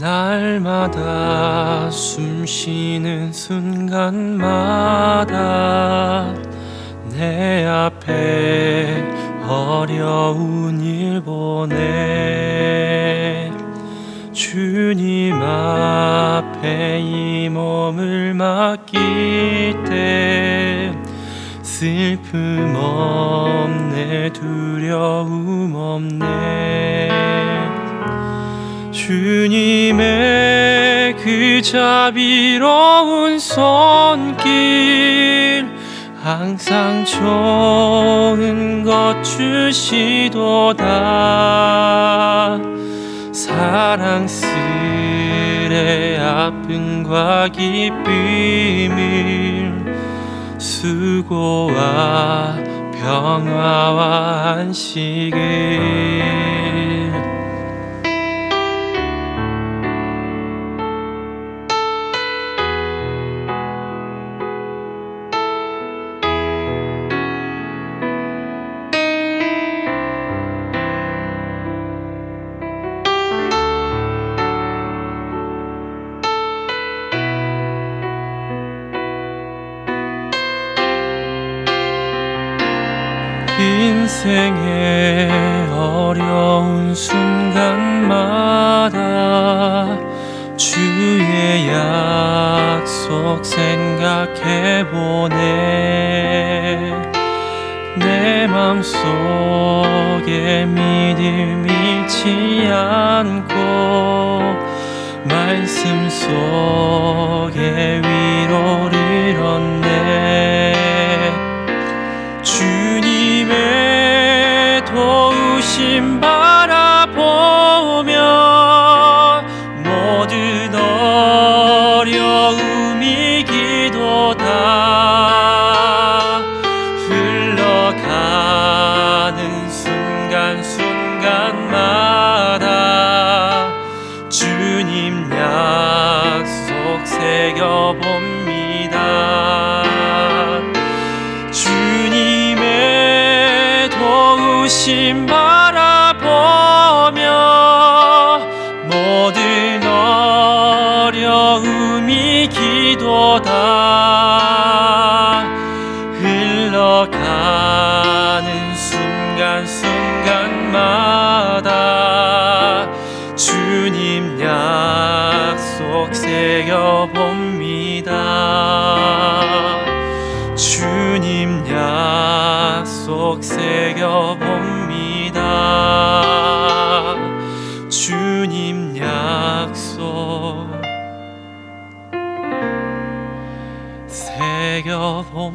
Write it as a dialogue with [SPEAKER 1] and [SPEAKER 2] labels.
[SPEAKER 1] 날마다 숨 쉬는 순간마다 내 앞에 어려운 일 보내. 주님 앞에 이 몸을 맡길 때 슬픔 없네 그 자비로운 손길 항상 좋은 것 주시도다. 사랑스레 아픔과 기쁨을 수고와 평화와 안식을 인생의 어려운 순간마다 주의 약속 생각해보네. 내 맘속에 믿음 잃지 않고 말씀 속에 위로 도 약속 새겨봅니다. 주님 약속. 새겨봅니다